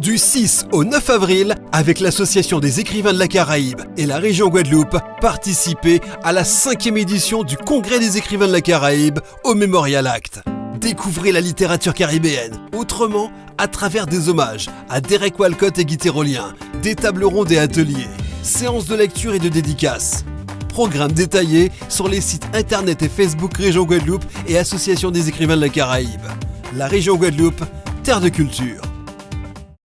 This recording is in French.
Du 6 au 9 avril, avec l'Association des écrivains de la Caraïbe et la région Guadeloupe, participez à la cinquième édition du Congrès des écrivains de la Caraïbe au Memorial Act. Découvrez la littérature caribéenne autrement à travers des hommages à Derek Walcott et Guy Tyrolien, des tables rondes et ateliers, séances de lecture et de dédicaces. Programme détaillé sur les sites internet et Facebook Région Guadeloupe et Association des écrivains de la Caraïbe. La région Guadeloupe, terre de culture.